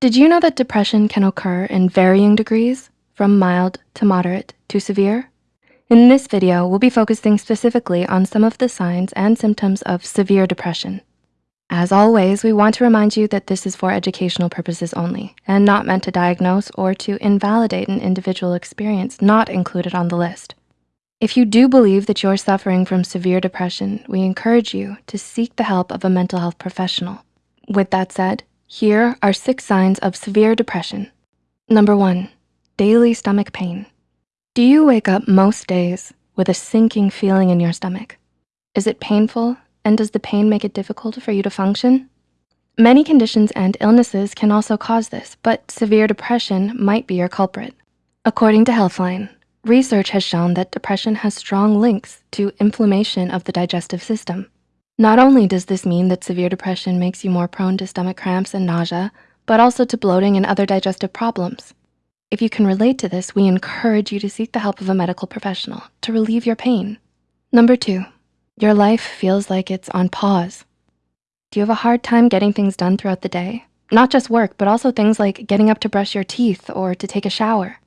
Did you know that depression can occur in varying degrees, from mild to moderate to severe? In this video, we'll be focusing specifically on some of the signs and symptoms of severe depression. As always, we want to remind you that this is for educational purposes only and not meant to diagnose or to invalidate an individual experience not included on the list. If you do believe that you're suffering from severe depression, we encourage you to seek the help of a mental health professional. With that said, here are six signs of severe depression. Number one, daily stomach pain. Do you wake up most days with a sinking feeling in your stomach? Is it painful and does the pain make it difficult for you to function? Many conditions and illnesses can also cause this, but severe depression might be your culprit. According to Healthline, Research has shown that depression has strong links to inflammation of the digestive system. Not only does this mean that severe depression makes you more prone to stomach cramps and nausea, but also to bloating and other digestive problems. If you can relate to this, we encourage you to seek the help of a medical professional to relieve your pain. Number two, your life feels like it's on pause. Do you have a hard time getting things done throughout the day? Not just work, but also things like getting up to brush your teeth or to take a shower.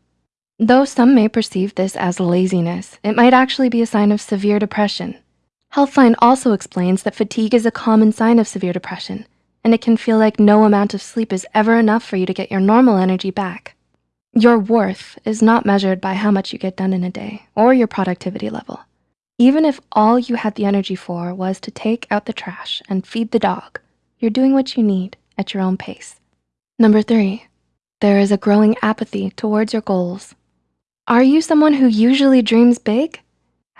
Though some may perceive this as laziness, it might actually be a sign of severe depression. Healthline also explains that fatigue is a common sign of severe depression, and it can feel like no amount of sleep is ever enough for you to get your normal energy back. Your worth is not measured by how much you get done in a day or your productivity level. Even if all you had the energy for was to take out the trash and feed the dog, you're doing what you need at your own pace. Number three, there is a growing apathy towards your goals. Are you someone who usually dreams big?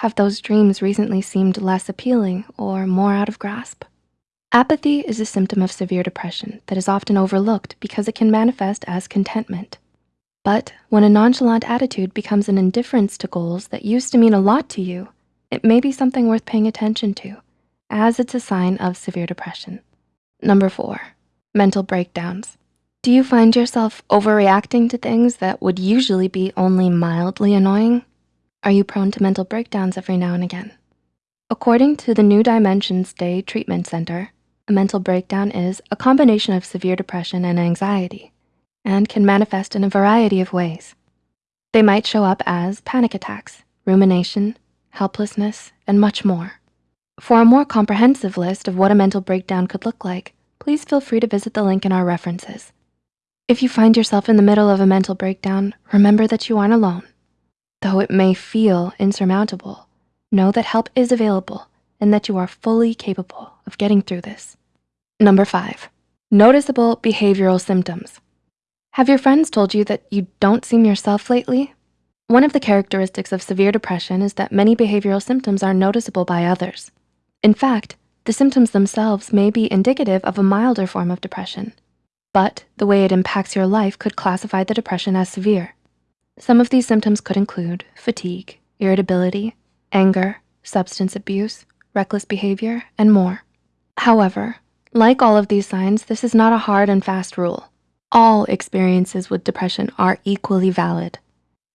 Have those dreams recently seemed less appealing or more out of grasp? Apathy is a symptom of severe depression that is often overlooked because it can manifest as contentment. But when a nonchalant attitude becomes an indifference to goals that used to mean a lot to you, it may be something worth paying attention to as it's a sign of severe depression. Number four, mental breakdowns. Do you find yourself overreacting to things that would usually be only mildly annoying? Are you prone to mental breakdowns every now and again? According to the New Dimensions Day Treatment Center, a mental breakdown is a combination of severe depression and anxiety and can manifest in a variety of ways. They might show up as panic attacks, rumination, helplessness, and much more. For a more comprehensive list of what a mental breakdown could look like, please feel free to visit the link in our references. If you find yourself in the middle of a mental breakdown, remember that you aren't alone. Though it may feel insurmountable, know that help is available and that you are fully capable of getting through this. Number five, noticeable behavioral symptoms. Have your friends told you that you don't seem yourself lately? One of the characteristics of severe depression is that many behavioral symptoms are noticeable by others. In fact, the symptoms themselves may be indicative of a milder form of depression but the way it impacts your life could classify the depression as severe. Some of these symptoms could include fatigue, irritability, anger, substance abuse, reckless behavior, and more. However, like all of these signs, this is not a hard and fast rule. All experiences with depression are equally valid.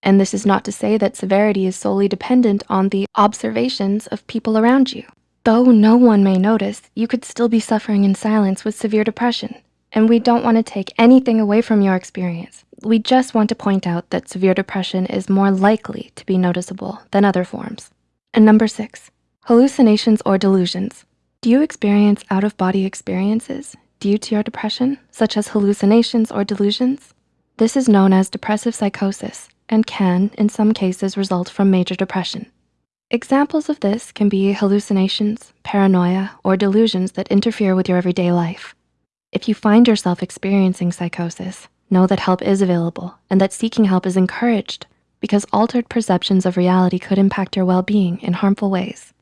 And this is not to say that severity is solely dependent on the observations of people around you. Though no one may notice, you could still be suffering in silence with severe depression and we don't wanna take anything away from your experience. We just want to point out that severe depression is more likely to be noticeable than other forms. And number six, hallucinations or delusions. Do you experience out-of-body experiences due to your depression, such as hallucinations or delusions? This is known as depressive psychosis and can, in some cases, result from major depression. Examples of this can be hallucinations, paranoia, or delusions that interfere with your everyday life. If you find yourself experiencing psychosis, know that help is available and that seeking help is encouraged because altered perceptions of reality could impact your well-being in harmful ways.